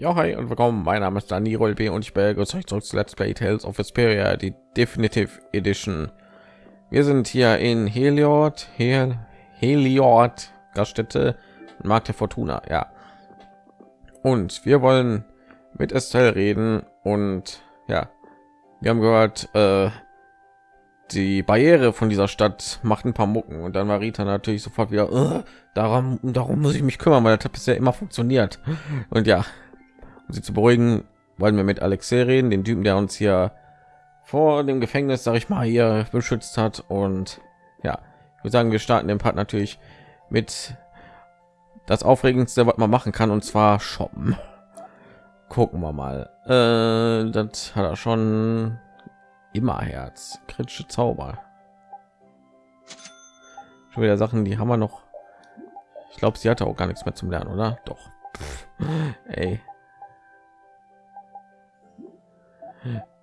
Ja, hi und willkommen. Mein Name ist Daniel B. und ich begrüße euch zurück zu Let's Play Tales of Vesperia, die Definitive Edition. Wir sind hier in Heliod, Hel Heliod, Gaststätte Markt der Fortuna, ja. Und wir wollen mit Estelle reden und ja, wir haben gehört, äh, die Barriere von dieser Stadt macht ein paar Mucken und dann war Rita natürlich sofort wieder äh, darum darum muss ich mich kümmern, weil das hat bisher immer funktioniert und ja, um sie zu beruhigen, wollen wir mit Alexei reden, dem Typen, der uns hier vor dem Gefängnis, sag ich mal, hier beschützt hat und ja, ich würde sagen, wir starten den Part natürlich mit das aufregendste, was man machen kann und zwar shoppen. Gucken wir mal. Äh, das hat er schon immer Herz, kritische Zauber. Schon wieder Sachen, die haben wir noch. Ich glaube, sie hatte auch gar nichts mehr zum Lernen, oder? Doch. Ey.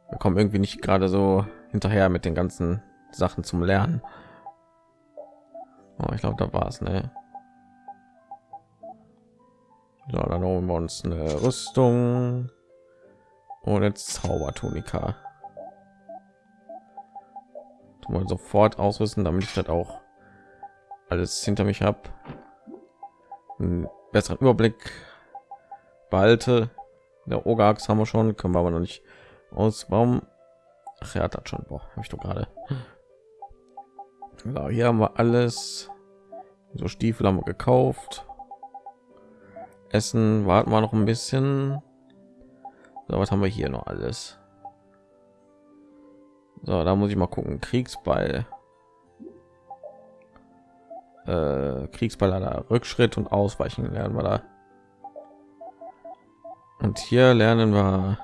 Wir kommen irgendwie nicht gerade so hinterher mit den ganzen Sachen zum Lernen. Oh, ich glaube, da war es, ne? So, dann holen wir uns eine Rüstung und jetzt Zaubertunika mal sofort ausrüsten, damit ich das auch alles hinter mich habe. Einen besseren Überblick behalte. Der Ogax haben wir schon, können wir aber noch nicht aus. Warum? Ach, hat das schon. Habe ich doch gerade. So, hier haben wir alles. So Stiefel haben wir gekauft. Essen warten wir noch ein bisschen. So, was haben wir hier noch alles? So, da muss ich mal gucken. Kriegsball. Äh, Kriegsball Rückschritt und Ausweichen lernen wir da. Und hier lernen wir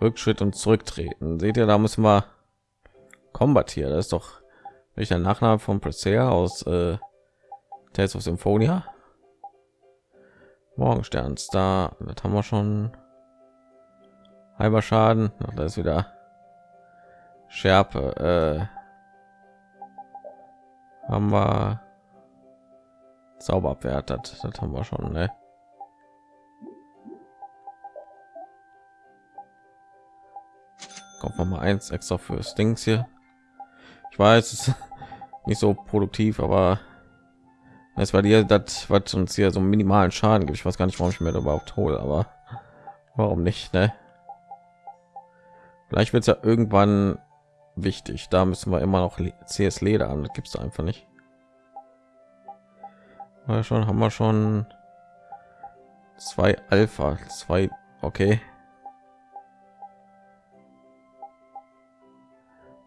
Rückschritt und zurücktreten. Seht ihr, da müssen wir Combat hier. Das ist doch nicht der Nachname von Presea aus äh, Tales of Symphonia. Morgenstern da das haben wir schon halber Schaden. Ach, da ist wieder Schärpe. Äh, haben wir Zauberabwehr. Das, das haben wir schon. Ne? Kommt noch mal eins extra für Stings hier. Ich weiß, es ist nicht so produktiv, aber es war dir das, was uns hier so minimalen Schaden gibt. Ich weiß gar nicht, warum ich mir überhaupt hole, aber warum nicht, ne? Vielleicht wird es ja irgendwann wichtig. Da müssen wir immer noch CS Leder an. Das gibt es einfach nicht. Ja, schon haben wir schon zwei Alpha, zwei. Okay.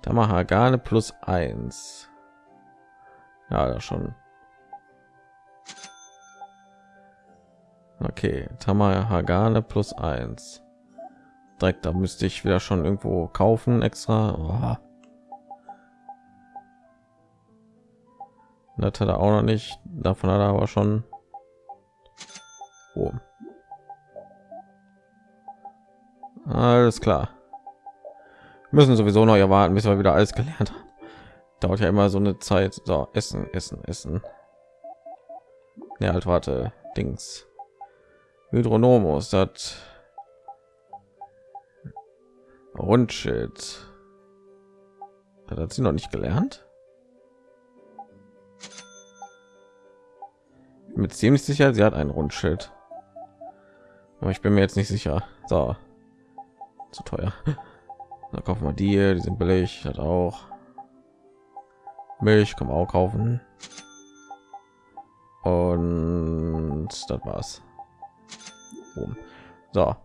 Gar plus eins. Ja, da schon. Okay, Tamar Hagane plus eins direkt da müsste ich wieder schon irgendwo kaufen extra oh. das hat er auch noch nicht davon hat er aber schon oh. alles klar müssen sowieso noch erwarten bis wir wieder alles gelernt haben dauert ja immer so eine zeit so essen essen essen ja halt warte dings hydronomus das Rundschild. Das hat sie noch nicht gelernt. Mit ziemlich sicher, sie hat ein Rundschild. Aber ich bin mir jetzt nicht sicher. So, zu teuer. Da kaufen wir die, die sind billig, hat auch. Milch kann man auch kaufen. Und das war's. So,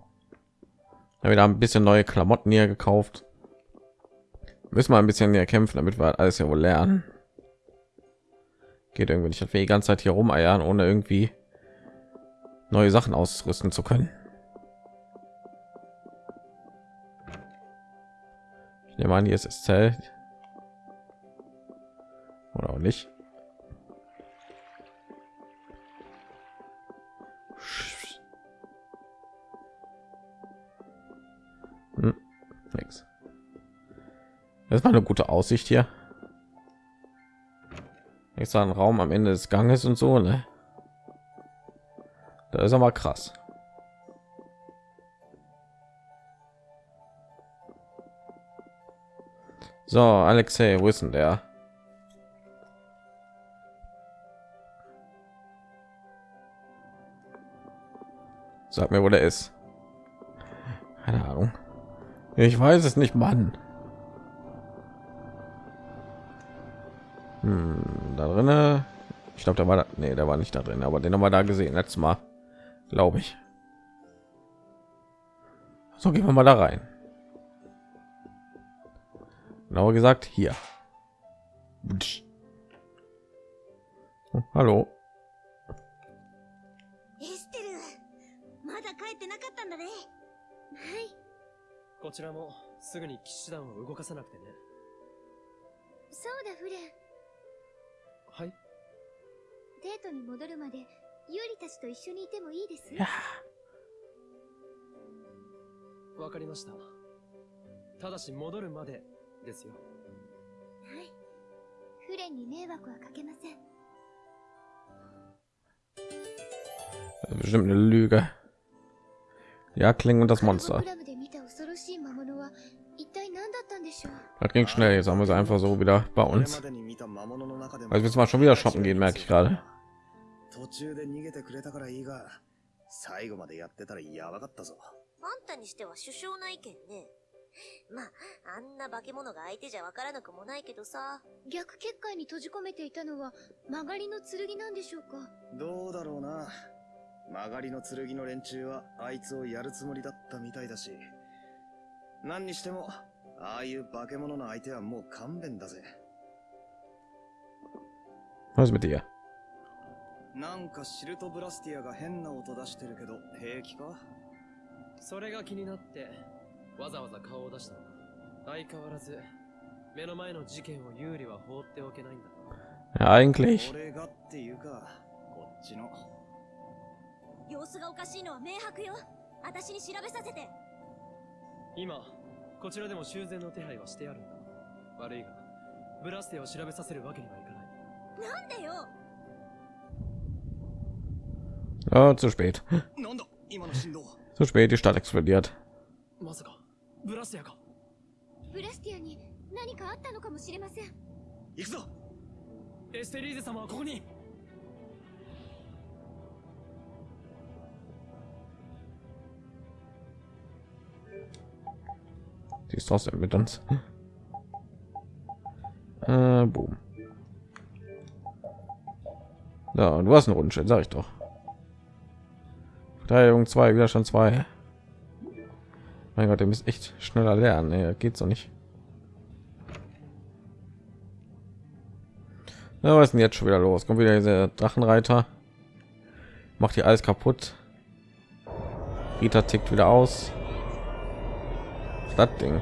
wieder ein bisschen neue Klamotten hier gekauft. Müssen wir ein bisschen mehr kämpfen, damit wir alles ja wohl lernen. Geht irgendwie nicht, dass wir die ganze Zeit hier rumeiern, ohne irgendwie neue Sachen ausrüsten zu können. Nehme an, hier ist Zelt. Oder auch nicht. Nix. Das war eine gute Aussicht hier. Extra ein Raum am Ende des Ganges und so, ne? Das ist aber krass. So, Alexei, wo ist denn der? Sag mir, wo der ist. Keine Ahnung. Ich weiß es nicht, Mann. Hm, da drinne. Ich glaube, der war da, nee, der war nicht da drin, aber den haben wir da gesehen letztes Mal, glaube ich. So gehen wir mal da rein. Genauer gesagt hier. Oh, hallo? こちらもすぐに騎士団を動かさなくてね。そうだフレン。はい。デートに戻るまでユーリたちと一緒にいてもいいです？わかりました。ただし戻るまでですよはいフレンに迷惑はかけません Bestimmt eine Lüge. Ja, Klingen und das カルボ Monster. クラブで見た恐ろしい魔物は一体何だったんでしょう Das ging schnell. Jetzt haben wir sie einfach so wieder bei これ uns. までに見た魔物の中でも Also jetzt mal schon wieder shoppen gehen, merke ich gerade. 途中で逃げてくれたからいいが最後までやってたらやばかったぞあんたにしては首相な意見ね。 まあ、あんな化け物が相手じゃわからなくもないけどさ。逆結界に閉じ込めていたのは曲がりの剣なんでしょうか？どうだろうな。曲がりの剣の連中はあいつをやるつもりだったみたいだし。何にしてもああいう化け物の相手はもう勘弁だぜ。Was ist mit dir? なんかシルトブラスティアが変な音出してるけど平気か？それが気になってわざわざ顔を出したの相変わらず目の前の事件を有利は放っておけないんだ eigentlich. 俺がっていうかこっちの様子がおかしいのは明白よ。私に調べさせて。今こちらでも修繕の手配はしてあるんだ悪いがブラステを調べさせるわけにはいかないなんでよ Oh, zu spät. Zu spät. Die Stadt explodiert. まさかブラステアかブラスティアに何かあったのかもしれません行くぞエステリーゼ様はここに Die ist trotzdem mit uns. Äh, boom. Ja, du hast einen Rundschritt, sag ich doch. Verteidigung 2, Widerstand 2. Mein Gott, ihr müsst echt schneller lernen. Nee, geht so nicht. Na, was ist denn jetzt schon wieder los? Kommt wieder dieser Drachenreiter. Macht hier alles kaputt. Rita tickt wieder aus. Das Ding.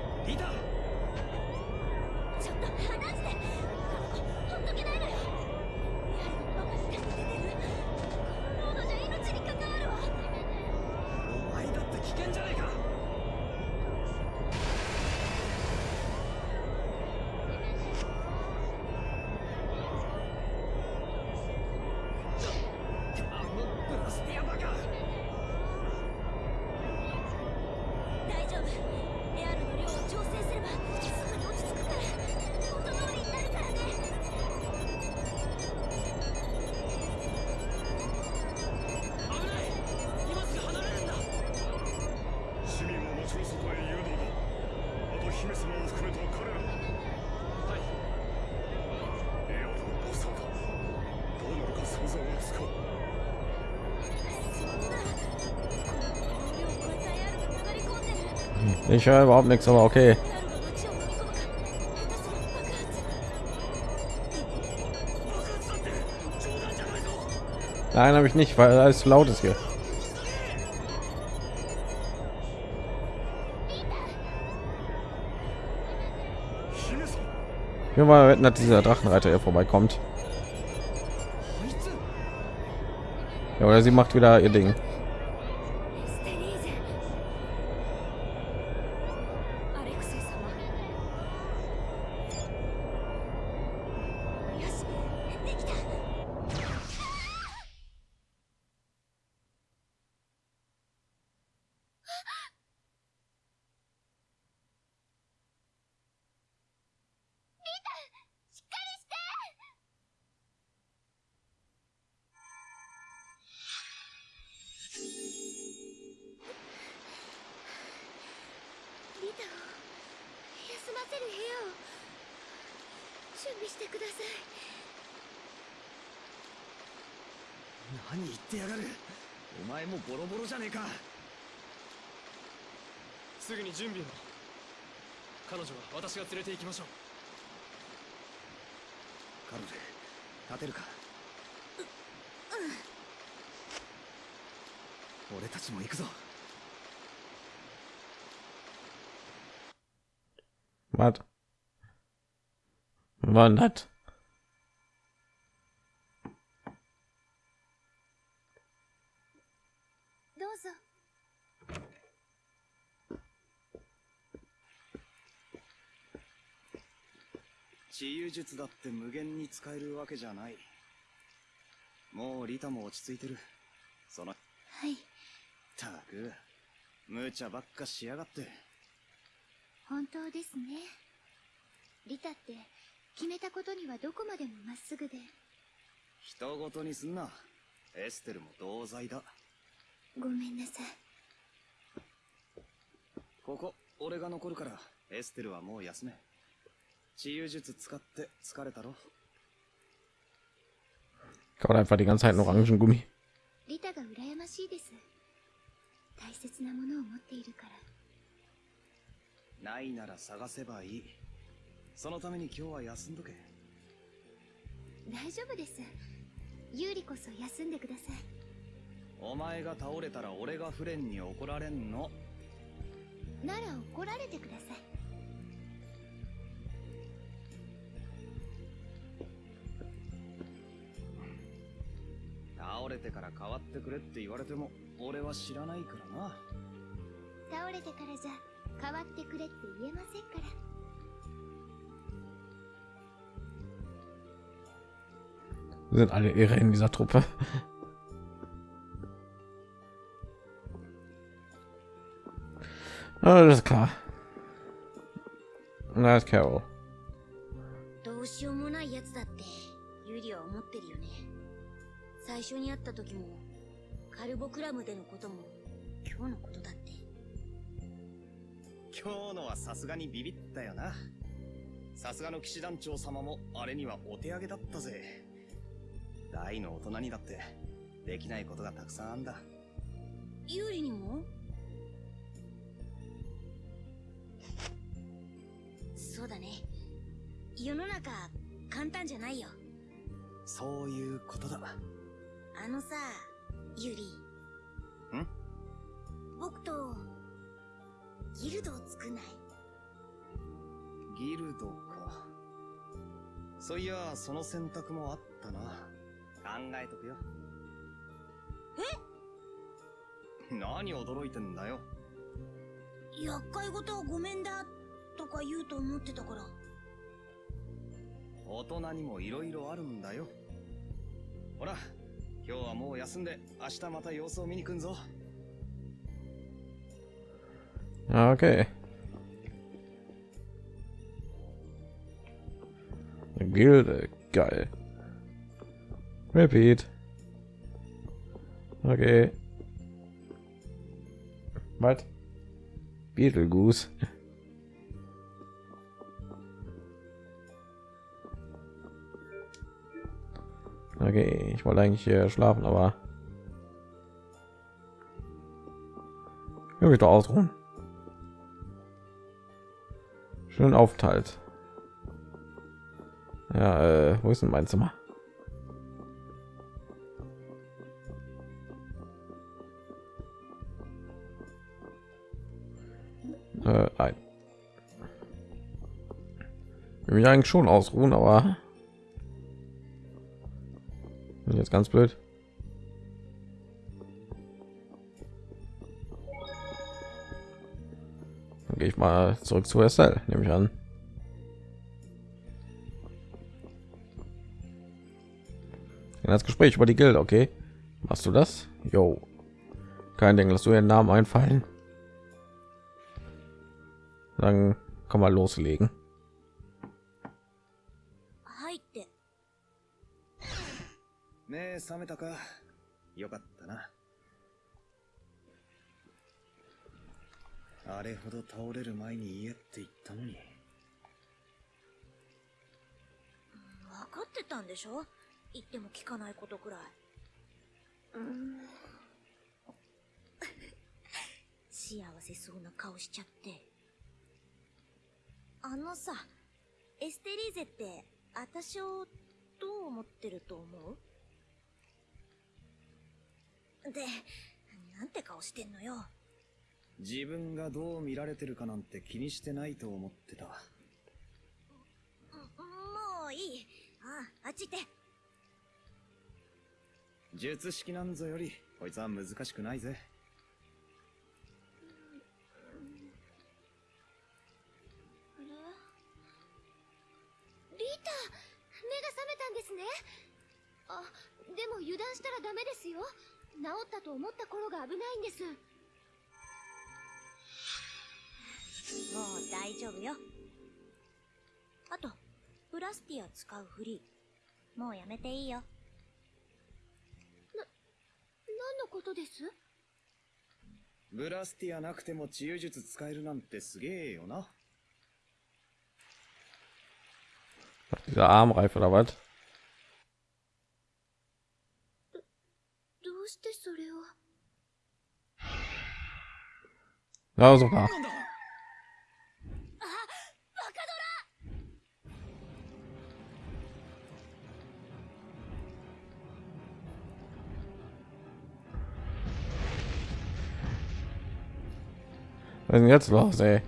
Ich höre überhaupt nichts, aber okay. Nein, habe ich nicht, weil alles zu laut ist hier. Wir mal wetten, dass dieser Drachenreiter hier vorbeikommt. Ja, oder sie macht wieder ihr Ding. 彼女は私が連れて行きましょうカロル立てるか？俺たちも行くぞ Was? War das? どうぞ治癒術だって無限に使えるわけじゃない。もうリタも落ち着いてる。そのはい。たく無茶ばっかしやがって。本当ですね。リタって決めたことにはどこまでもまっすぐで。人ごとにすんな。エステルも同罪だ。ごめんなさい。ここ俺が残るからエステルはもう休め治癒術使って疲れたろ。Kaut einfach die ganze Zeit einen Orangengummi. リタが羨ましいです。大切なものを持っているから。ないなら探せばいい。そのために今日は休んどけ。大丈夫です。ユーリこそ休んでください。お前が倒れたら俺がフレンに怒られんの。なら怒られてください倒れてから代わってくれって言われても俺は知らないからな倒れてからじゃ変わってくれって言えませんから Sind alle irre in dieser Truppe. Alles klar. Na, ist Carol. 最初に会った時もカルボクラムでのことも今日のことだって。今日のはさすがにビビったよな。さすがの騎士団長様もあれにはお手上げだったぜ。大の大人にだってできないことがたくさんあんだ。ユリにも？そうだね。世の中簡単じゃないよ。そういうことだあのさユリ。ん？僕とギルドを作んない？ギルドか。そういやその選択もあったな。考えとくよ。え？何驚いてんだよ。厄介事はごめんだとか言うと思ってたから。大人にも色々あるんだよ。ほら今日はもう休んで明日また様子を見に来んぞ Ah, Okay. Gilde, geil. Repeat. Okay. Was? Beetlegoose. Okay, ich wollte eigentlich hier schlafen, aber ich doch ausruhen. Schön aufteilt. Ja, äh, wo ist denn mein Zimmer? Äh, nein. Ich will mich eigentlich schon ausruhen, aber jetzt ganz blöd. Dann gehe ich mal zurück zu SL, nehme ich an. In das Gespräch über die Gilde, okay? Machst du das? Jo. Kein Ding, lass du ihren Namen einfallen. Dann kann man loslegen. か。よかったな。あれほど倒れる前に言って言ったのに。分かってたんでしょ？言っても聞かないことくらい。うん。幸せそうな顔しちゃって。あのさ、エステリーゼって、あたしをどう思ってると思う？で、なんて顔してんのよ。自分がどう見られてるかなんて気にしてないと思ってた。もういい。ああ、あっち行って。術式なんぞより、こいつは難しくないぜ。治ったと思った頃が危ないんですもう大丈夫よ。あと、ブラスティア使うフリー。もうやめていいよ。何のことです？ブラスティアなくても治癒術使えるなんてすげえよな。Dieser Armreif oder was? うしてそれを Ja, super. Was ist denn jetzt los, ey?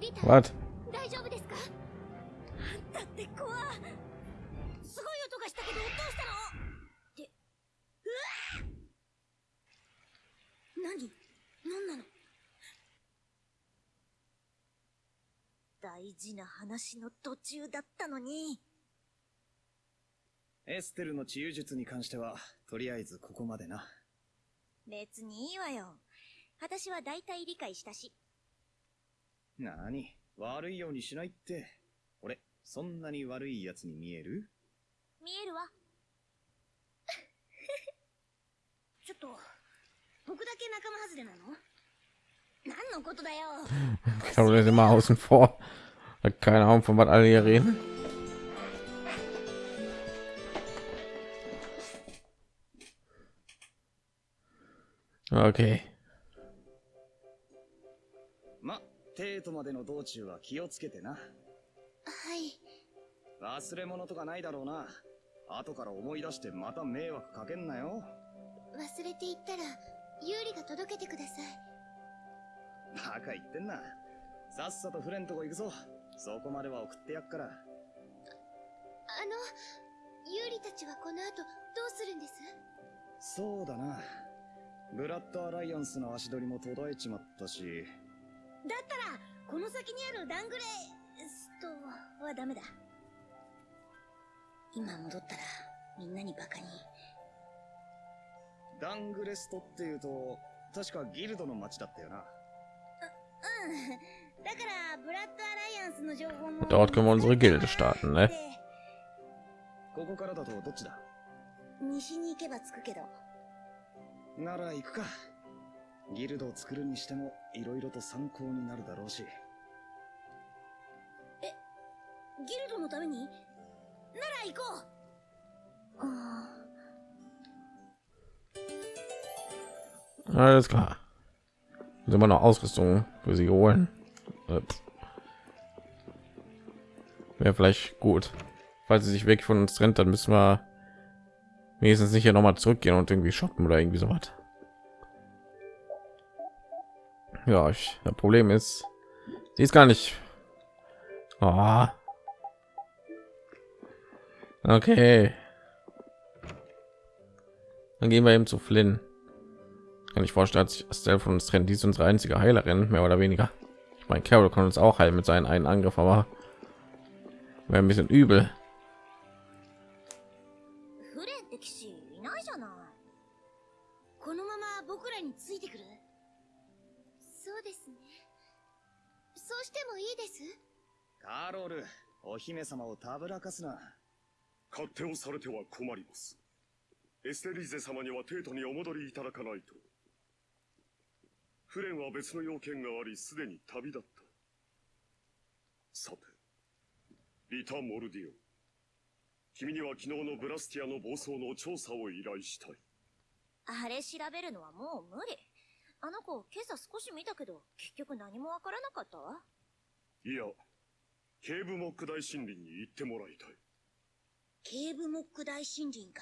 リタ Was? 大事な話の途中だったのに。エステルの治癒術に関しては、とりあえずここまでな。別にいいわよ。私は大体理解したし。なに悪いようにしないって。俺、そんなに悪い奴に見える？見えるわ。ちょっと、僕だけ仲間外れなの？何のことだよ Carol ist immer außen vor. Keine Ahnung, von was alle hier reden. Okay. ま、テートまでの道中は気をつけてな。はい忘れ物とかないだろうな。後から思い出してまた迷惑かけんなよ。忘れていったらユーリが届けてくださいバカ言ってんな。さっさとフレンとこ行くぞ。そこまでは送ってやっから。あのユーリたちはこの後どうするんです？そうだな。ブラッドアライアンスの足取りも途絶えちまったし、だったら、この先にあるダングレストはダメだ。今戻ったら、みんなにバカに。ダングレストっていうと、確かギルドの町だったよな。うん。Und dort können wir unsere Gilde starten, ne? Alles klar. Sind wir noch Ausrüstung für sie holen? Wäre vielleicht gut. Falls sie sich weg von uns trennt, dann müssen wir wenigstens nicht hier noch mal zurückgehen und irgendwie shoppen oder irgendwie so was. Ja, ich, das Problem ist, sie ist gar nicht. Ah. Okay. Dann gehen wir eben zu Flynn. Kann ich vorstellen, dass Estelle von uns trennt. Die ist unsere einzige Heilerin, mehr oder weniger. mein Carol kann uns auch heilen mit seinen einen Angriff, aber wäre ein bisschen übel. Carol, お姫様をたぶらかすな。勝手をされては困ります。エステリーゼ様には帝都にお戻りいただかないと。フレンは別の要件があり、すでに旅立った。さて、リタ・モルディオ。君には昨日のブラスティアの暴走の調査を依頼したい。あれ調べるのはもう無理。あの子、今朝少し見たけど、結局何もわからなかったわ。いや、警部モック大森林に行ってもらいたい。ケーブモック大森林か。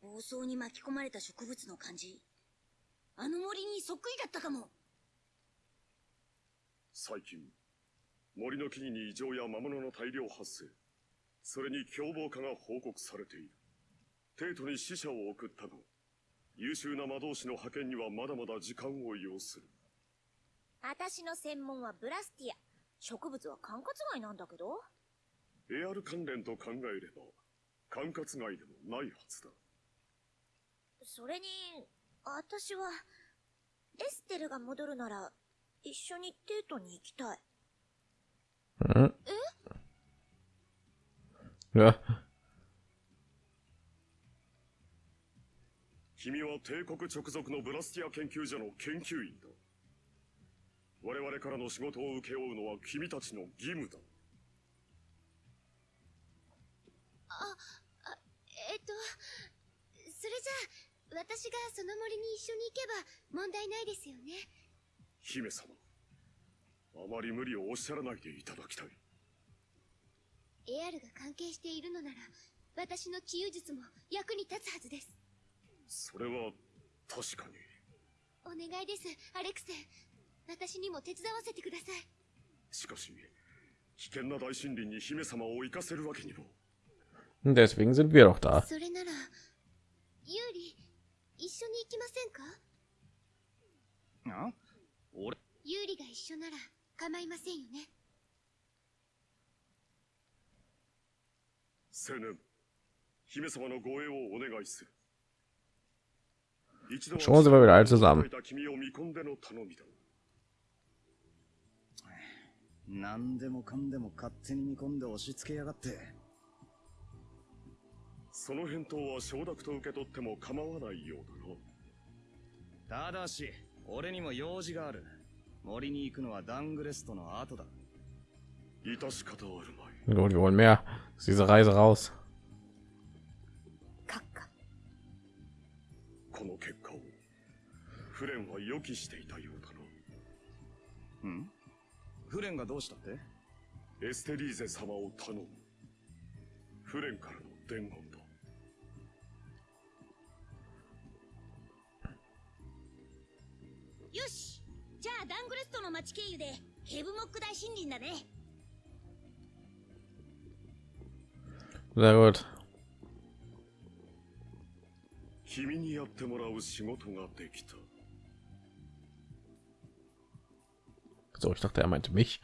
暴走に巻き込まれた植物の感じ。あの森にそっくりだったかも。最近、森の木々に異常や魔物の大量発生。それに凶暴化が報告されている。帝都に死者を送ったが、優秀な魔導士の派遣にはまだまだ時間を要する。私の専門はブラスティア。植物は管轄外なんだけど。エアル関連と考えれば、管轄外でもないはずだ。それに、私は、エステルが戻るなら、一緒にデートに行きたい。hm? Ja, 君は帝国直属のブラスティア研究所の研究員だ。我々からの仕事を請け負うのは君たちの義務だ。えっと、それじゃあ、私がその森に一緒に行けば問題ないですよね。姫様。あまり無理をおっしゃらないでいただきたい。エアルが関係しているのなら、私の治癒術も役に立つはずです。それは、確かに。お願いです、アレクセン。私にも手伝わせてください。しかし、危険な大森林に姫様を行かせるわけにも。deswegen sind wir doch da. それなら、ユーリ、一緒に行きませんか？あ？俺、ユーリが一緒なら構いませんよね。青年、姫様の護衛をお願いする。一度は Schon sind wir wieder alle zusammen. 何でもかんでも勝手に見込んで押し付けやがって。その返答は承諾と受け取っても構わないようだな。ただし、俺にも用事がある。森に行くのはダングレストの後だ。致し方あるまい。Gut, wir wollen mehr aus dieser Reise raus. 閣下。この結果を、フレンは予期していたようだな。ん？フレンがどうしたって？エステリーゼ様を頼む。フレンからの伝言よしじゃあダングレストの町経由で、ヘブモック大森林だね。 Sehr gut. 君にやってもらう仕事ができた。 So, ich dachte, er meinte mich.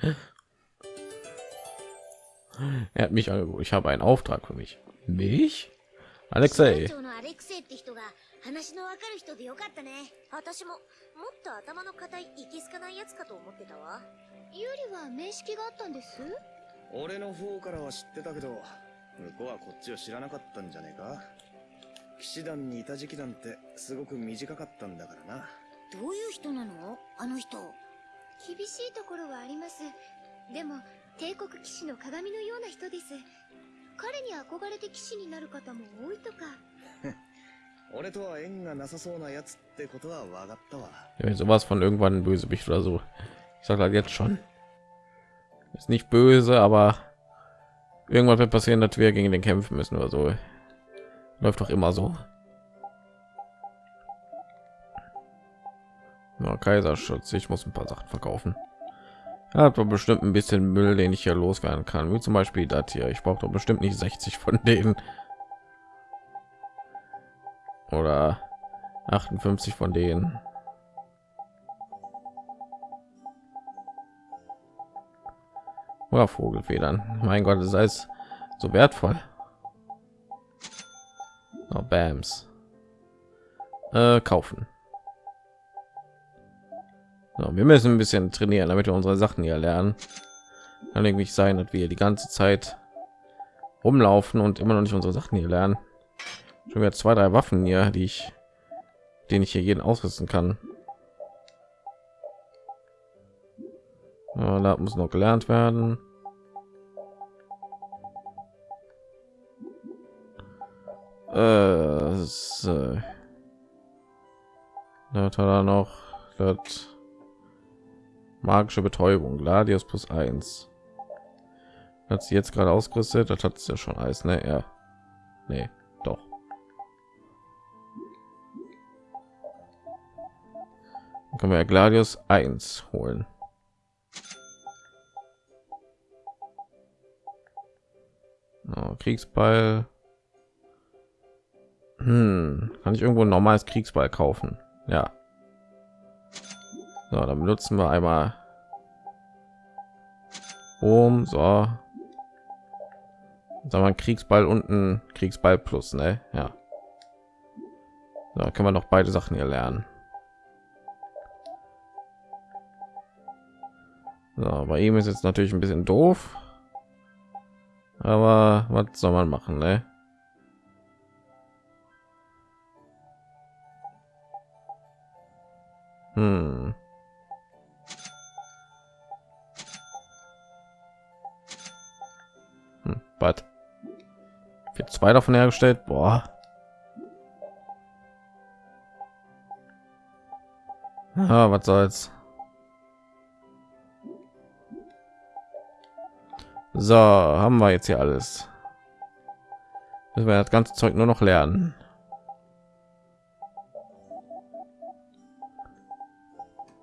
Er hat mich angeboten. Ich habe einen Auftrag für mich. Mich? Alexei. 長のアレクセイって人が 話のわかる人でよかったね。私ももっと頭の固いいけすかないやつかと思ってたわ。ユーリは面識があったんです？俺の方からは知ってたけど、向こうはこっちを知らなかったんじゃねえか騎士団にいた時期なんてすごく短かったんだからな。どういう人なの？あの人。厳しいところはあります。でも、帝国騎士の鏡のような人です。彼に憧れて騎士になる方も多いとか。Wenn sowas von irgendwann ein Bösewicht oder so. Ich sag halt jetzt schon. Ist nicht böse, aber irgendwann wird passieren, dass wir gegen den kämpfen müssen oder so. Läuft doch immer so. Na, Kaiserschutz. Ich muss ein paar Sachen verkaufen. Er hat doch bestimmt ein bisschen Müll, den ich hier loswerden kann. Wie zum Beispiel das hier. Ich brauche doch bestimmt nicht 60 von denen. Oder 58 von denen. Oder Vogelfedern. Mein Gott, das ist alles so wertvoll. Oh, Bams. Äh, kaufen. So, wir müssen ein bisschen trainieren, damit wir unsere Sachen hier lernen. Kann nicht sein, dass wir die ganze Zeit rumlaufen und immer noch nicht unsere Sachen hier lernen schon wieder zwei, drei Waffen hier, die ich, den ich hier jeden ausrüsten kann. Ja, da muss noch gelernt werden. Äh, so. Da hat er noch das magische Betäubung, Gladius plus 1. Hat sie jetzt gerade ausgerüstet, das hat es ja schon Eis, ne? Ja. Nee. Können wir Gladius 1 holen. Oh, Kriegsball. Hm, kann ich irgendwo ein normales Kriegsball kaufen? Ja. So, dann benutzen wir einmal. Um so. Sagen wir Kriegsball unten Kriegsball plus, ne? Ja. Da können wir noch beide Sachen hier lernen. So, bei ihm ist jetzt natürlich ein bisschen doof. Aber was soll man machen, ne? Hm. Hm, was? Wird zwei davon hergestellt? Boah. Ah, was soll's. So, haben wir jetzt hier alles. Müssen wir das ganze Zeug nur noch lernen.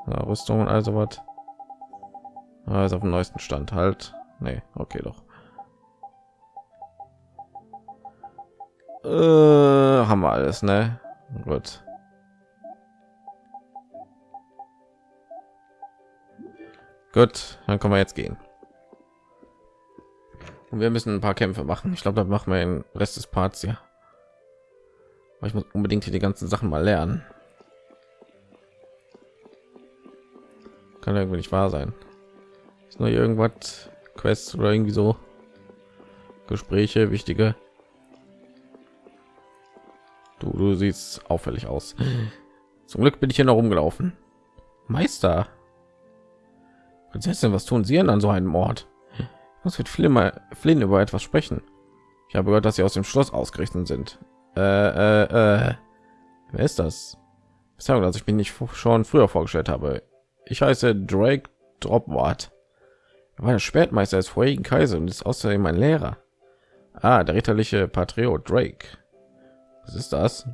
Ja, Rüstung also was. Ah, ist auf dem neuesten Stand halt. Nee, okay doch. Äh, haben wir alles, ne? Gut. Gut, dann können wir jetzt gehen. Und wir müssen ein paar Kämpfe machen. Ich glaube, da machen wir den Rest des Parts ja. Aber ich muss unbedingt hier die ganzen Sachen mal lernen. Kann irgendwie nicht wahr sein. Ist nur irgendwas Quests oder irgendwie so Gespräche, wichtige. Du, du siehst auffällig aus. Zum Glück bin ich hier noch rumgelaufen. Meister. Prinzessin, was tun Sie denn an so einem Ort? Muss mit Flynn, Flynn über etwas sprechen. Ich habe gehört, dass sie aus dem Schloss ausgerichtet sind. Äh, äh, äh. Wer ist das? Sagen, dass ich mich nicht schon früher vorgestellt habe. Ich heiße Drake Dropwart. Er war der Spätmeister des vorigen Kaisers und ist außerdem mein Lehrer. Ah, der ritterliche Patriot Drake. Was ist das?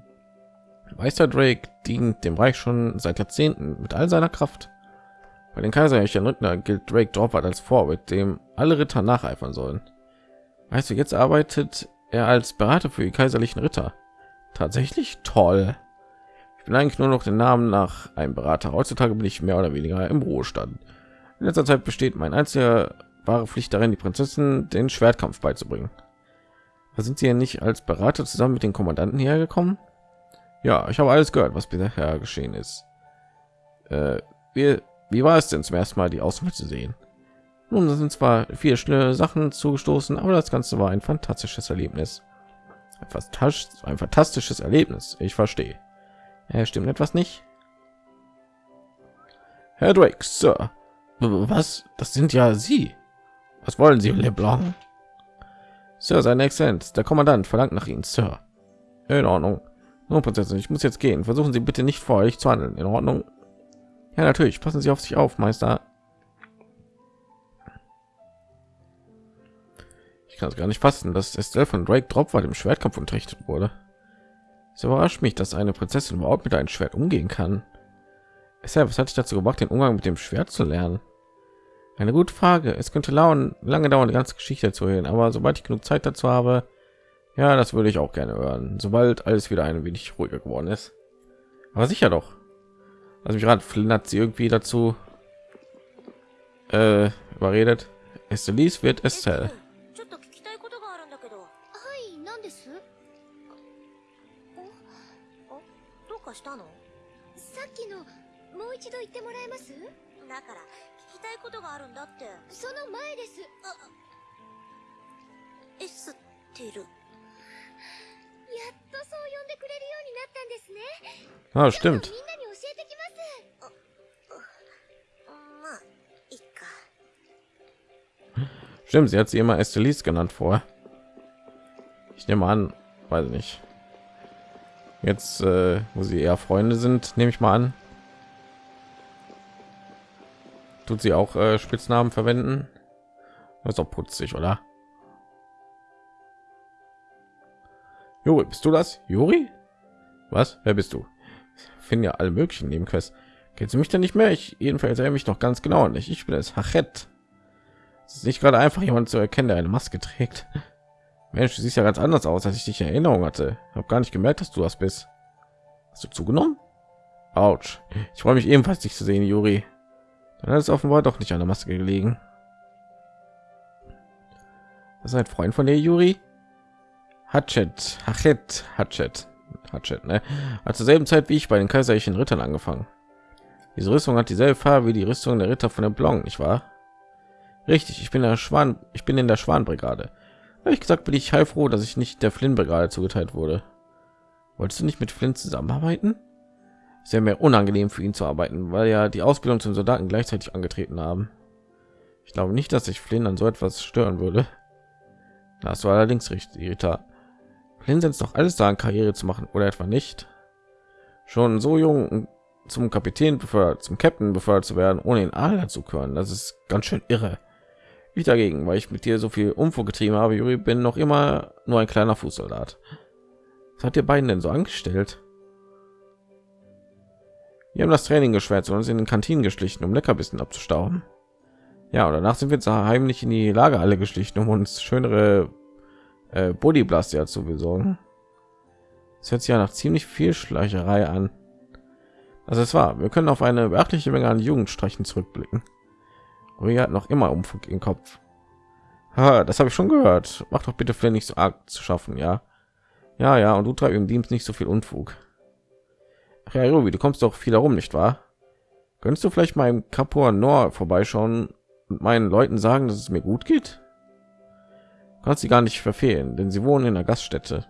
Meister Drake dient dem Reich schon seit Jahrzehnten mit all seiner Kraft. Bei den kaiserlichen Ritter gilt Drake Dropwart als Vorbild, dem alle Ritter nacheifern sollen. Weißt du, jetzt arbeitet er als Berater für die kaiserlichen Ritter. Tatsächlich toll. Ich bin eigentlich nur noch den Namen nach einem Berater. Heutzutage bin ich mehr oder weniger im Ruhestand. In letzter Zeit besteht mein einziger wahre Pflicht darin, die Prinzessin den Schwertkampf beizubringen. Da sind sie ja nicht als Berater zusammen mit den Kommandanten hierher gekommen? Ja, ich habe alles gehört, was bisher geschehen ist. Äh, wir wie war es denn zum ersten Mal die Auswahl zu sehen? Nun, sind zwar viele schnelle Sachen zugestoßen, aber das Ganze war ein fantastisches Erlebnis. Ein, ein fantastisches Erlebnis. Ich verstehe. Er stimmt etwas nicht. Herr Drake, Sir. Was? Das sind ja Sie. Was wollen Sie, LeBlanc? Sir, seine Exzellenz, der Kommandant verlangt nach Ihnen, Sir. In Ordnung. Nun, Prinzessin, ich muss jetzt gehen. Versuchen Sie bitte nicht vor euch zu handeln. In Ordnung. Ja, natürlich. Passen Sie auf sich auf, Meister. Kann es gar nicht fassen, dass Estelle von Drake Drop war dem Schwertkampf unterrichtet wurde. Es überrascht mich, dass eine Prinzessin überhaupt mit einem Schwert umgehen kann. Estelle, was hat dich dazu gebracht, den Umgang mit dem Schwert zu lernen? Eine gute Frage. Es könnte lauen, lange dauern, die ganze Geschichte zu hören, aber sobald ich genug Zeit dazu habe, ja, das würde ich auch gerne hören, sobald alles wieder ein wenig ruhiger geworden ist. Aber sicher doch. Also mich gerade Flynn hat sie irgendwie dazu äh, überredet. Estelis wird Estelle. かしたの？さっきのもう一度言ってもらえます？だから聞きたいことがあるんだって。その前です。エステルやっとそう呼んでくれるようになったんですね。Ah, み stimmt. んなに教えてきます。まあいっか。Stimmt, sie hat sie immer Estelis genannt vorher. Ich nehme an, weiß nicht. Jetzt, äh, wo sie eher Freunde sind, nehme ich mal an. Tut sie auch äh, Spitznamen verwenden? Das ist doch putzig, oder? Juri, bist du das? Juri? Was? Wer bist du? Finden ja alle möglichen Nebenquests. Kennst du mich denn nicht mehr? Ich jedenfalls erinnere mich noch ganz genau nicht. Ich bin es Hachet. Es ist nicht gerade einfach, jemand zu erkennen, der eine Maske trägt. Mensch, du siehst ja ganz anders aus, als ich dich in Erinnerung hatte. Habe gar nicht gemerkt, dass du das bist. Hast du zugenommen? Autsch. Ich freue mich ebenfalls, dich zu sehen, Juri. Dann hat es offenbar doch nicht an der Maske gelegen. Das ist ein Freund von dir, Juri? Hatchet, Hachet, Hatchet, Hatchet, ne? Hat zur selben Zeit wie ich bei den kaiserlichen Rittern angefangen. Diese Rüstung hat dieselbe Farbe wie die Rüstung der Ritter von der Blanc, nicht wahr? Richtig, ich bin der Schwan, ich bin in der Schwanbrigade. Ehrlich gesagt bin ich heilfroh, dass ich nicht der Flynn-Brigade zugeteilt wurde. Wolltest du nicht mit Flynn zusammenarbeiten? Sehr mehr unangenehm für ihn zu arbeiten, weil ja die Ausbildung zum Soldaten gleichzeitig angetreten haben. Ich glaube nicht, dass sich Flynn an so etwas stören würde. Das war allerdings richtig, Rita. Flynn setzt doch alles daran, Karriere zu machen, oder etwa nicht? Schon so jung zum Kapitän befördert, zum Captain befördert zu werden, ohne ihn Adler zu können, das ist ganz schön irre. Ich dagegen, weil ich mit dir so viel Unfug getrieben habe, Juri, bin noch immer nur ein kleiner Fußsoldat. Was hat ihr beiden denn so angestellt? Wir haben das Training geschwärzt und uns in den Kantinen geschlichen, um Leckerbissen abzustauben. Ja, und danach sind wir zwar heimlich in die Lagerhalle geschlichen, um uns schönere äh, Bodyblaster zu besorgen. Es hört sich ja nach ziemlich viel Schleicherei an. Also es war, wir können auf eine beachtliche Menge an Jugendstreichen zurückblicken. Uri hat noch immer Umfug im Kopf. Ha, das habe ich schon gehört. Mach doch bitte Flynn nicht so arg zu schaffen, ja? Ja, ja, und du treibst im Dienst nicht so viel Unfug. Ach ja, Ruby, du kommst doch viel herum, nicht wahr? Könntest du vielleicht mal im Kapor Nor vorbeischauen und meinen Leuten sagen, dass es mir gut geht? Du kannst sie gar nicht verfehlen, denn sie wohnen in der Gaststätte.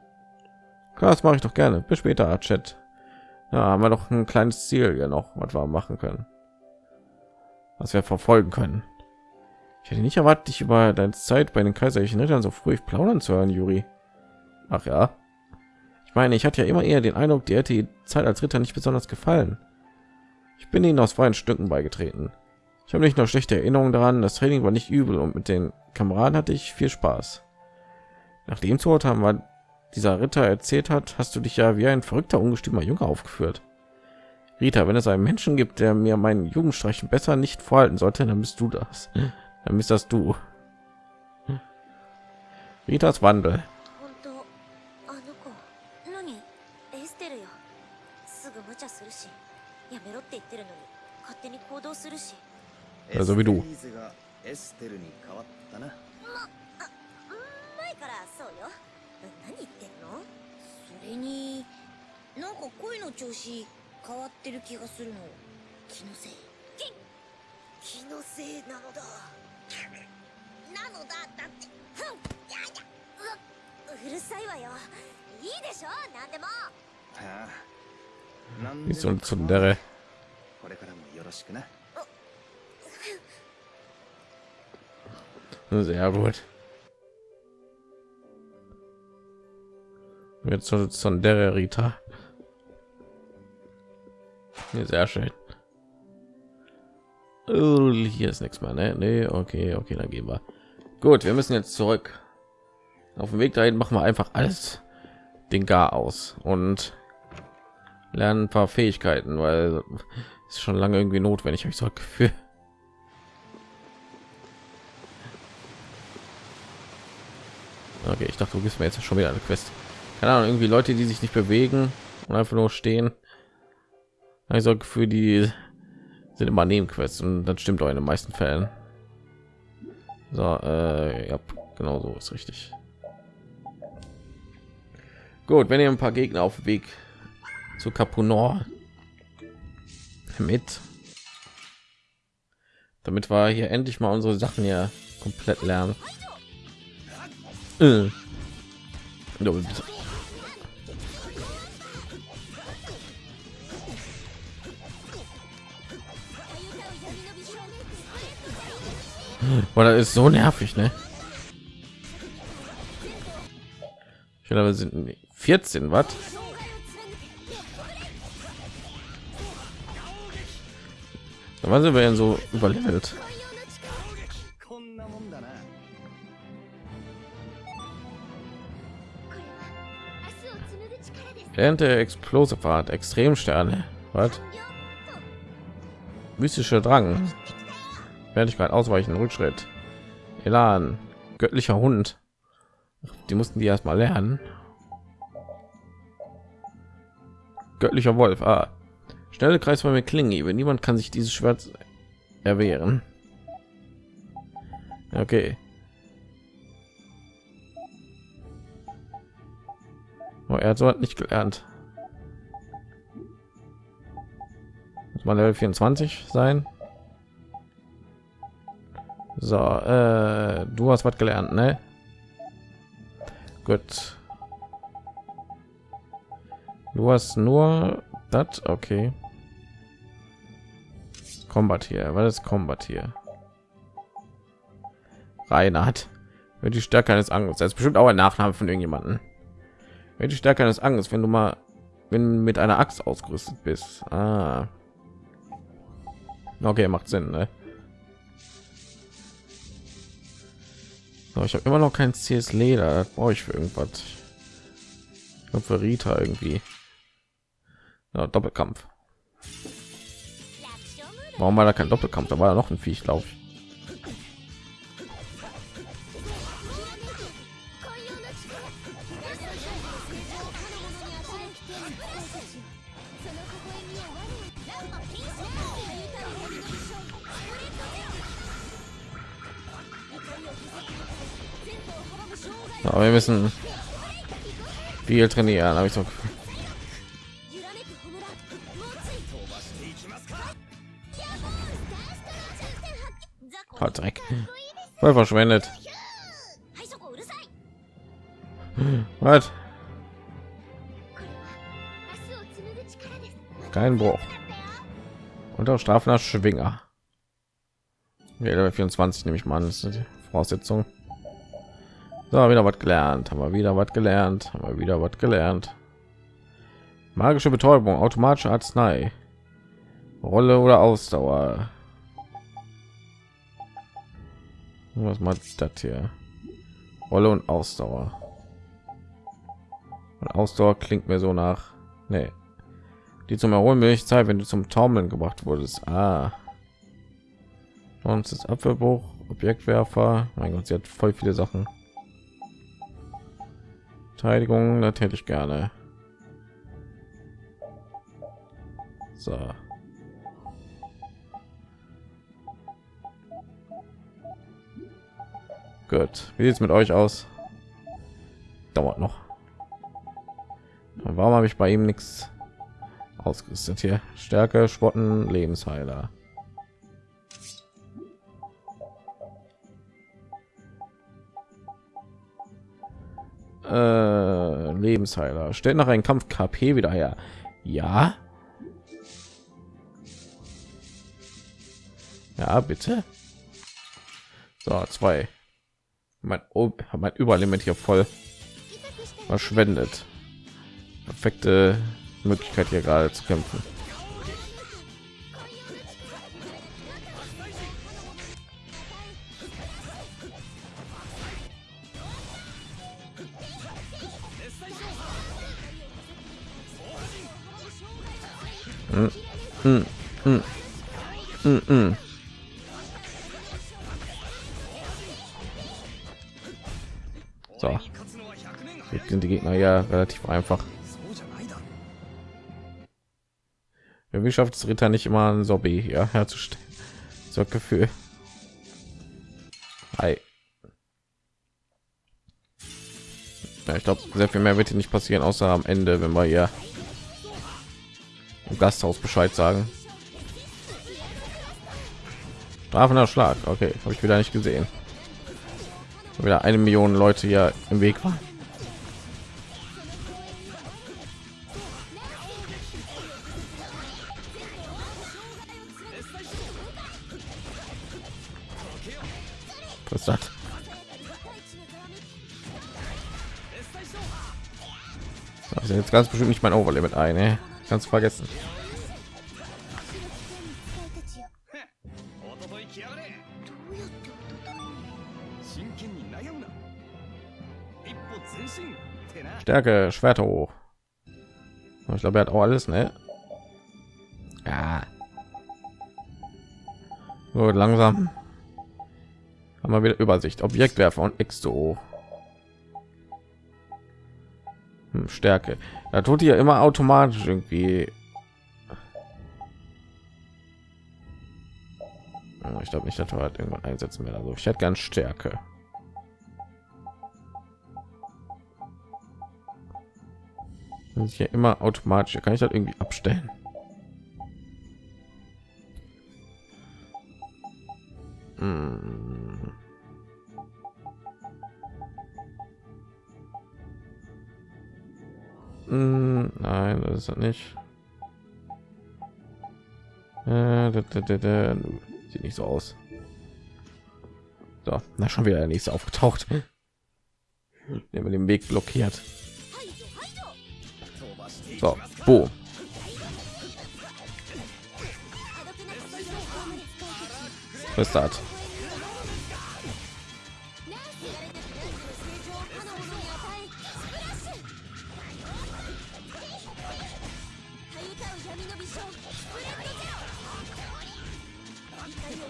Klar, das mache ich doch gerne. Bis später, Chat. Ja, haben wir doch ein kleines Ziel ja noch, was wir machen können. Was wir verfolgen können. Ich hätte nicht erwartet, dich über deine Zeit bei den kaiserlichen Rittern so früh plaudern zu hören, Juri. Ach ja. Ich meine, ich hatte ja immer eher den Eindruck, dir hätte die Zeit als Ritter nicht besonders gefallen. Ich bin ihnen aus freien Stücken beigetreten. Ich habe nicht nur schlechte Erinnerungen daran, das Training war nicht übel und mit den Kameraden hatte ich viel Spaß. Nachdem zu haben war dieser Ritter erzählt hat, hast du dich ja wie ein verrückter, ungestümer Junge aufgeführt. Rita, wenn es einen Menschen gibt, der mir meinen Jugendstreichen besser nicht vorhalten sollte, dann bist du das. Dann bist das du. Ritas Wandel. 本当あの子何エステルよすぐ無茶するしやめろって言ってるのに勝手に行動するし Also wie du. エステリーゼがエステルに変わったな。前からそうよ何言ってんのそれになんか声の調子 変わってる気がするの。気のせい。気気のせいなのだ。なのだだって。ふん。やだううるさいわよ。いいでしょ？なんでも。はあ。なんで so も ein Tsundere. これからもよろしくな。Sehr gut. Jetzt so Tsundere Rita. Sehr schön. Oh, hier ist nichts mehr, ne? Nee, okay, okay, dann gehen wir. Gut, wir müssen jetzt zurück. Auf dem Weg dahin machen wir einfach alles den Gar aus und lernen ein paar Fähigkeiten, weil es ist schon lange irgendwie notwendig, habe ich so ein Gefühl. Okay, ich dachte, du gibst mir jetzt schon wieder eine Quest. Keine Ahnung, irgendwie Leute, die sich nicht bewegen und einfach nur stehen. Also für die sind immer Nebenquests und das stimmt auch in den meisten Fällen. So, äh, ja, genau so ist richtig. Gut, wenn ihr ein paar Gegner auf dem Weg zu Capunor mit, damit wir hier endlich mal unsere Sachen ja komplett lernen. Äh. Oder ist so nervig, ne? Ich glaube, wir sind 14 Watt. da waren sie denn so überlevelt? Während der Explosivart, Extremsterne, was? Mystischer Drang, fertigkeit ausweichen rückschritt. Elan göttlicher hund. Die mussten die erstmal lernen. Göttlicher wolf ah. schnelle klinge wenn niemand kann sich dieses schwert erwehren. Okay. Oh, er hat so nicht gelernt. Muss man level 24 sein so äh, du hast was gelernt ne? Gut. Du hast nur das okay. Combat hier. Was ist Combat hier? Reinhard. Wird die Stärke eines Angriffs. Das ist bestimmt auch ein Nachname von irgendjemanden. Wird die Stärke eines Angriffs wenn du mal wenn mit einer Axt ausgerüstet bist. Ah. okay macht Sinn ne? So, ich habe immer noch kein CS Leder. Brauche ich für irgendwas. Ich glaube für Rita irgendwie. Ja, Doppelkampf. Warum war da kein Doppelkampf? Da war ja noch ein Viech, glaube ich. あ、wir müssen viel trainieren, habe ich so. Oh, Dreck. Voll verschwendet. Was? Kein Bruch. Unter strafender Schwinger. Ja, 24 nehme ich mal an, das ist die Voraussetzung. So, wieder was gelernt, haben wir wieder was gelernt, haben wir wieder was gelernt. Magische Betäubung, automatische Arznei, Rolle oder Ausdauer. Was macht das hier? Rolle und Ausdauer. Und Ausdauer klingt mir so nach, nee. Die zum Erholen will ich Zeit, wenn du zum Taumeln gebracht wurdest. Ah. Sonst ist Abwehrbruch, Objektwerfer. Mein Gott, sie hat voll viele Sachen. Verteidigung natürlich gerne. So. Gut. Wie es mit euch aus? Dauert noch. Warum habe ich bei ihm nichts ausgerüstet hier? Stärke, Spotten, Lebensheiler. Äh, Lebensheiler. Stellt nach einem Kampf KP wieder her. Ja. Ja, bitte. So, zwei. Mein, oh, mein Überlimit hier voll verschwendet. Perfekte Möglichkeit hier gerade zu kämpfen. Relativ einfach. Irgendwie schafft es Ritter nicht immer ein Sobby hier herzustellen. So Gefühl. Hi. Ja, ich glaube, sehr viel mehr wird hier nicht passieren, außer am Ende, wenn wir hier im Gasthaus Bescheid sagen. Strafender Schlag. Okay, habe ich wieder nicht gesehen. Wieder eine Million Leute hier im Weg waren. jetzt ganz bestimmt nicht mein Overlimit ein, ne? ey. ganz vergessen. Stärke, Schwerter hoch. Ich glaube, er hat auch alles, ne? Ja. Gut, langsam. Haben wir wieder Übersicht. Objektwerfer und X hoch. Hm, Stärke. Da tut ihr immer automatisch irgendwie. Ich glaube nicht, dass wir halt irgendwann einsetzen werden. Also ich hätte ganz Stärke. Das ist hier immer automatisch. Kann ich das irgendwie abstellen? Hm. Nein, das ist nicht. Äh. Sieht nicht so aus. So, na schon wieder der nächste aufgetaucht. Der mir den Weg blockiert. So, wo? Was ist das?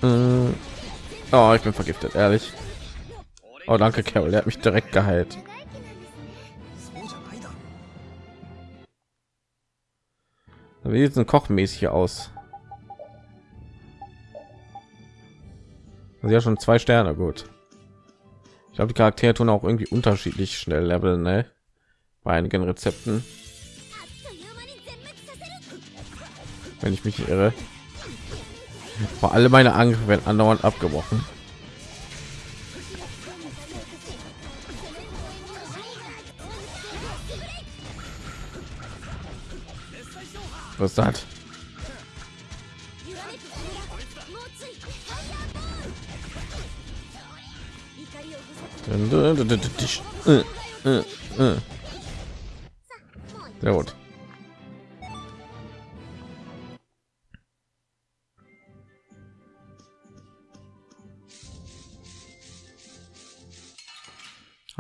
Äh, oh, ich bin vergiftet, ehrlich. Oh, danke, Carol. Er hat mich direkt geheilt. Wie sieht es kochmäßig aus? Also ja, schon zwei Sterne, gut. Ich glaube, die Charaktere tun auch irgendwie unterschiedlich schnell leveln, ne? Bei einigen Rezepten. Wenn ich mich irre. Vor allem meine Angriffe werden andauernd abgebrochen. Was das? 揺ら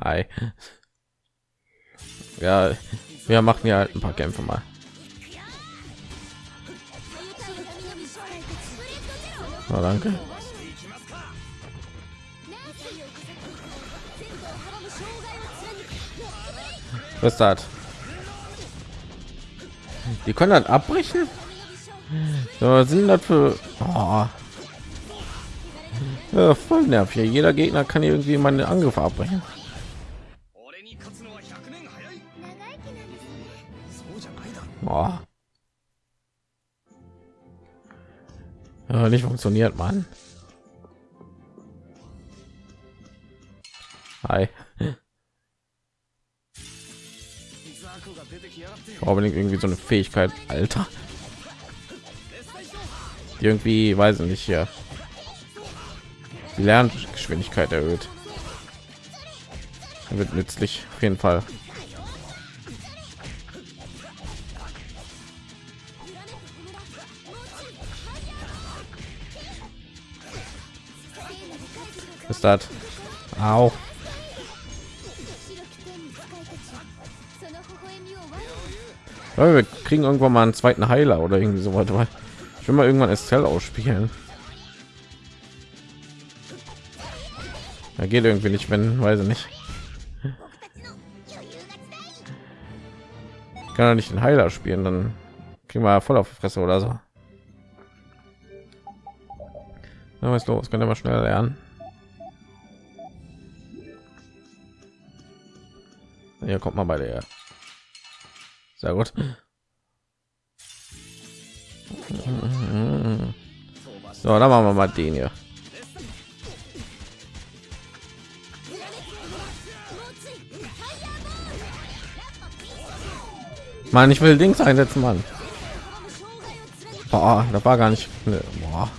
Hi. Ja, wir machen ja halt ein paar Kämpfe mal. Oh, danke. Was hat? Die können dann abbrechen? Ja, sind das für oh. ja, voll nervig. Jeder Gegner kann irgendwie meinen Angriff abbrechen. Boah. Ja, nicht funktioniert, man unbedingt irgendwie so eine Fähigkeit, Alter. Die irgendwie, weiß ich nicht, hier. Die Lerngeschwindigkeit erhöht. Wird nützlich, auf jeden Fall. ist das? Au. Ja, wir kriegen irgendwann mal einen zweiten Heiler oder irgendwie so weiter. Ich will mal irgendwann Estelle ausspielen. Da geht irgendwie nicht, wenn, weiß ich nicht. Ich kann er nicht den Heiler spielen, dann kriegen wir voll auf die Fresse oder so. Na, was los? Können wir mal schnell lernen. Hier kommt mal bei der. Sehr gut. So, dann machen wir mal den hier. Mann, ich will Dings einsetzen, Mann. Da war gar nicht. Boah.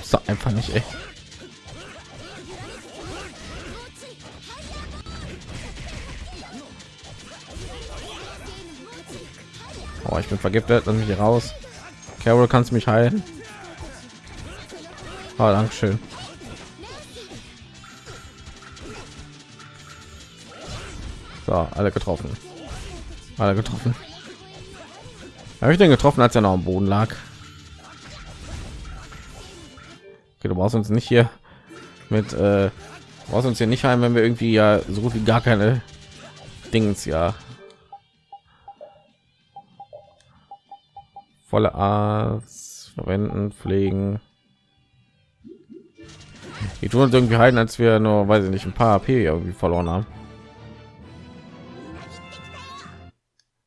Ist doch einfach nicht, ey. Ich bin vergiftet, lass hier raus. Carol, kannst mich heilen? Oh, danke schön. So, alle getroffen. Alle getroffen. Habe ich den getroffen, als er noch am Boden lag? Okay, du brauchst uns nicht hier mit äh, brauchst uns hier nicht heim, wenn wir irgendwie ja so gut wie gar keine Dings ja volle Arzt verwenden, pflegen. Die tun uns irgendwie halten, als wir nur, weiß ich nicht, ein paar AP irgendwie verloren haben.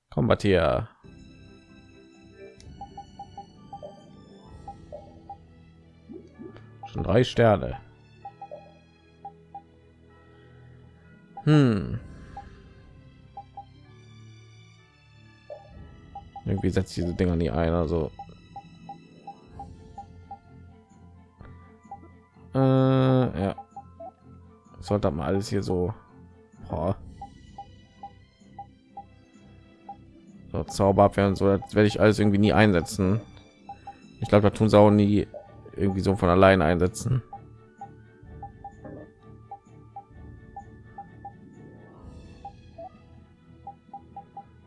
Kombatier. Schon drei Sterne. Hm. Irgendwie setzt diese Dinger nie ein, also. Äh, ja. Sollte mal alles hier so. Boah. So, Zauberabwehr und so, das werde ich alles irgendwie nie einsetzen. Ich glaube, da tun sie auch nie irgendwie so von allein einsetzen.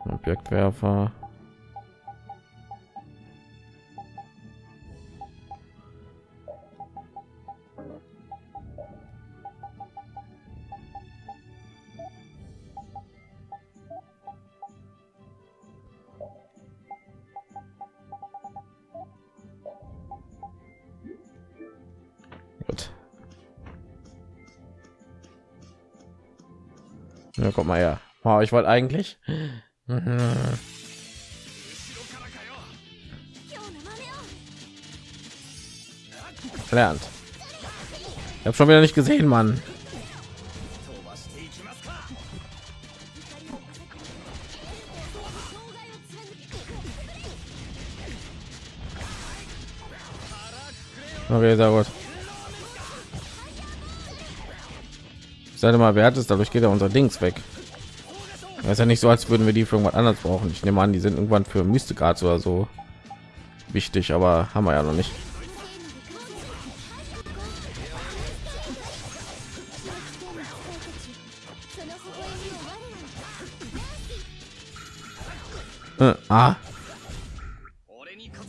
Objektwerfer. Guck mal her. Wow, ich wollte eigentlich. Mhm. Lernt. Ich habe schon wieder nicht gesehen, Mann. Okay, sehr gut. Seid mal, wer hat es? Dadurch geht ja unser Dings weg. Das ist ja nicht so, als würden wir die für irgendwas anderes brauchen. Ich nehme an, die sind irgendwann für Mystikarts oder so wichtig, aber haben wir ja noch nicht. Äh, ah.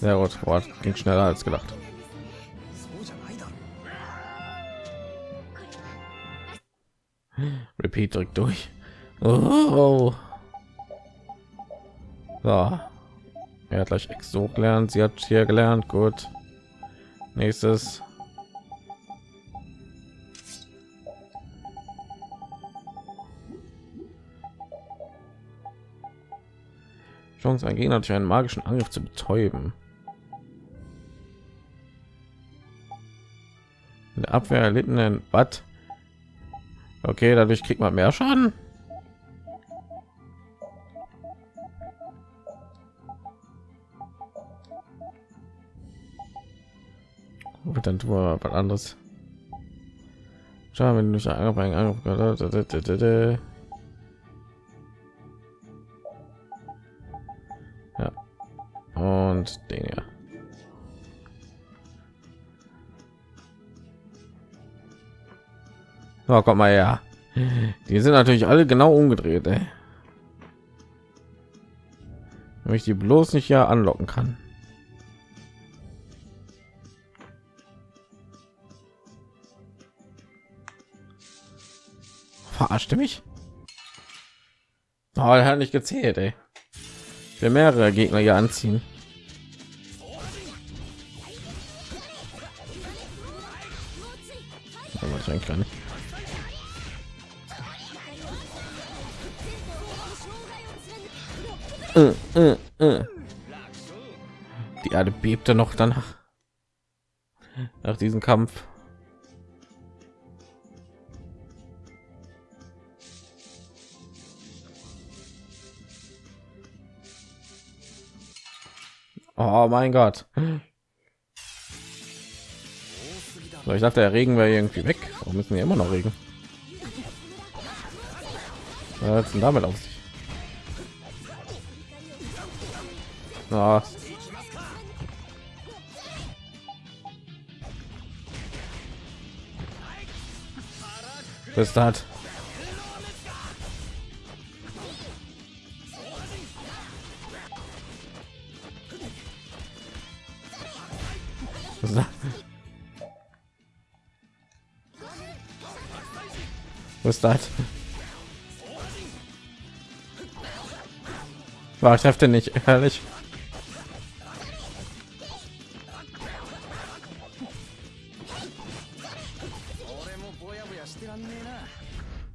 Sehr gut, Boah, ging schneller als gedacht. Repeat drückt durch. Oh. So. Er hat gleich Exo gelernt. Sie hat hier gelernt. Gut. Nächstes. Chance, ein Gegner durch einen magischen Angriff zu betäuben. Der Abwehr erlittenen Bad. Okay, dadurch kriegt man mehr Schaden. Gut, dann tun wir was anderes. Schau, wenn du einen Angriff, Angriff Ja. Und den ja. So, komm mal her. Die sind natürlich alle genau umgedreht, ey. Wenn ich die bloß nicht ja anlocken kann. Verarschte mich? Oh, er hat nicht gezählt, ey. Will mehrere Gegner hier anziehen. Ich kann nicht. Äh, äh, äh. Die Erde bebte noch danach. Nach diesem Kampf. Oh mein Gott. So, ich dachte, der Regen wäre irgendwie weg. Warum müssen wir immer noch Regen? Was ist denn damit auf Na. Bis hat. Was das? War ich treffe nicht, ehrlich.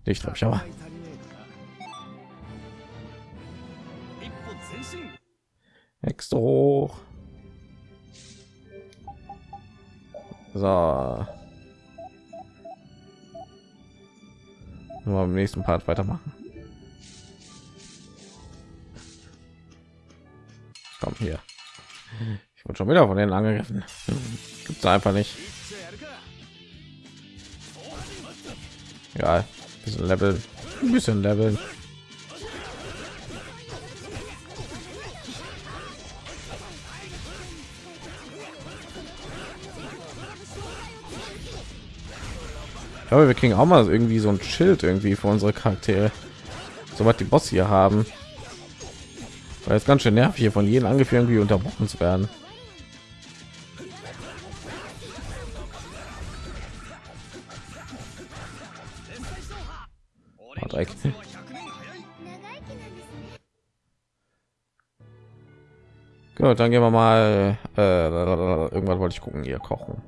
Nicht vom Schauer. Extra hoch. So. Nur im nächsten Part weitermachen. Komm hier. Ich wurde schon wieder von denen angegriffen. Gibt's einfach nicht. Ja bisschen Level, ein bisschen Level. Glaube, wir kriegen auch mal irgendwie so ein Schild irgendwie für unsere Charaktere, soweit die Boss hier haben. Weil es ganz schön nervig hier von jedem Angriff irgendwie unterbrochen zu werden. Gut, dann gehen wir mal. Äh, irgendwann wollte ich gucken, hier kochen.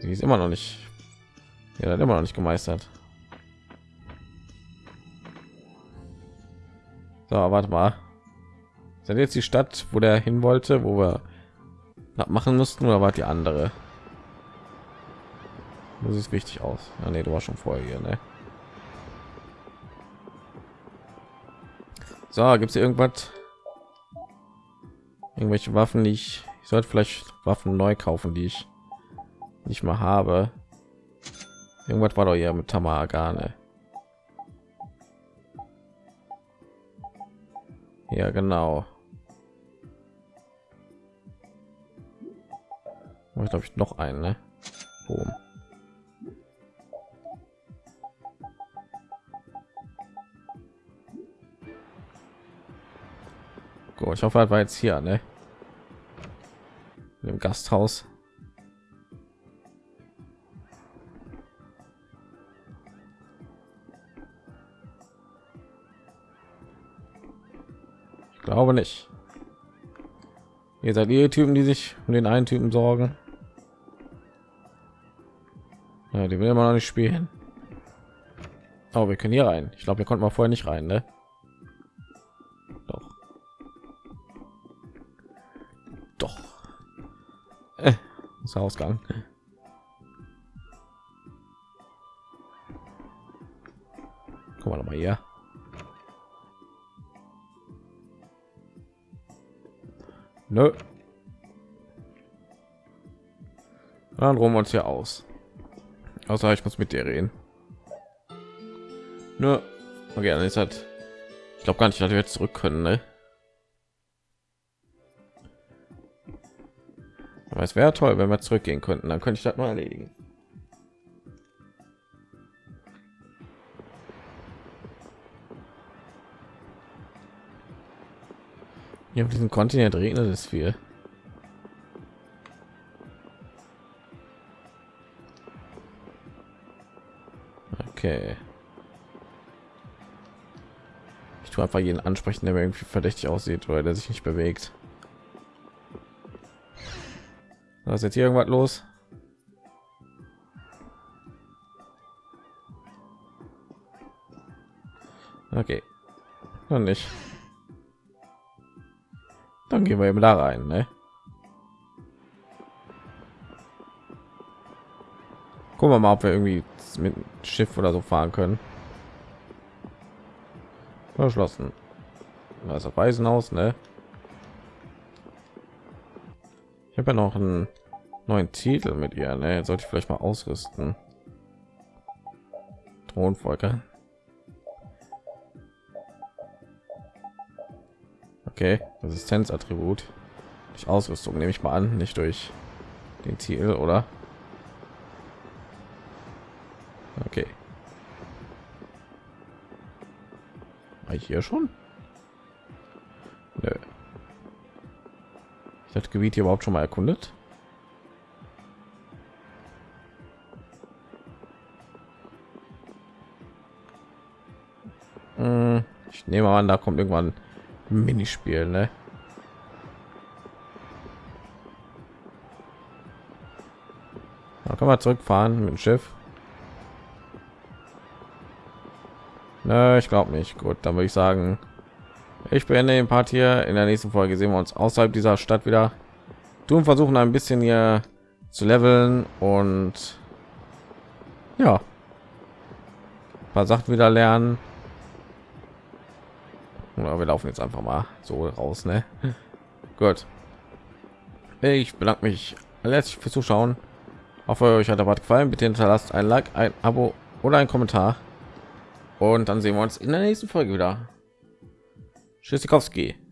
Sie ist immer noch nicht. Ja, immer noch nicht gemeistert. So, warte mal. Sind jetzt die Stadt, wo der hin wollte, wo wir machen mussten, oder war die andere? Das sieht richtig aus. Ah, nee, du warst schon vorher hier, ne? So, gibt es irgendwas? Irgendwelche Waffen, die ich, ich sollte vielleicht Waffen neu kaufen, die ich nicht mehr habe. Irgendwas war doch hier mit Tamagane. Ja, genau. Ich glaube ich noch einen, ne? Boom. Gut, ich hoffe, er war jetzt hier, ne? Im Gasthaus. Ich glaube nicht. Ihr seid die Typen, die sich um den einen Typen sorgen. Ja, die will immer noch nicht spielen. Aber wir können hier rein. Ich glaube, wir konnten mal vorher nicht rein, ne? Ist Ausgang. Guck mal noch hier. Nö. Dann ruhen wir uns hier aus. Außer ich muss mit dir reden. Nö. Okay, dann ist halt. Ich glaube gar nicht, dass wir jetzt zurück können, ne? Aber es wäre toll, wenn wir zurückgehen könnten. Dann könnte ich das mal erledigen. Hier auf diesem Kontinent regnet es viel. Okay. Ich tue einfach jeden ansprechen, der mir irgendwie verdächtig aussieht oder der sich nicht bewegt. Was ist jetzt hier irgendwas los? Okay. Noch nicht. Dann gehen wir eben da rein, ne? Gucken wir mal, ob wir irgendwie mit Schiff oder so fahren können. Verschlossen. Das Waisenhaus, ne? Ich habe ja noch einen neuen Titel mit ihr, ne? Sollte ich vielleicht mal ausrüsten. Thronfolger. Okay, Resistenzattribut. Durch Ausrüstung nehme ich mal an, nicht durch den Titel, oder? Okay. War ich hier schon? Das Gebiet hier überhaupt schon mal erkundet. Hm, ich nehme an, da kommt irgendwann ein Minispiel, ne? Da können wir zurückfahren mit dem Schiff. Ne, ich glaube nicht. Gut, dann würde ich sagen, ich beende den Part hier. In der nächsten Folge sehen wir uns außerhalb dieser Stadt wieder. Tun versuchen ein bisschen hier zu leveln und ja, paar Sachen wieder lernen. Oder wir laufen jetzt einfach mal so raus, ne? Gut. Ich bedanke mich letztlich fürs Zuschauen. Hoffe euch hat der Part gefallen. Bitte hinterlasst ein Like, ein Abo oder ein Kommentar. Und dann sehen wir uns in der nächsten Folge wieder. Tschüssikowski.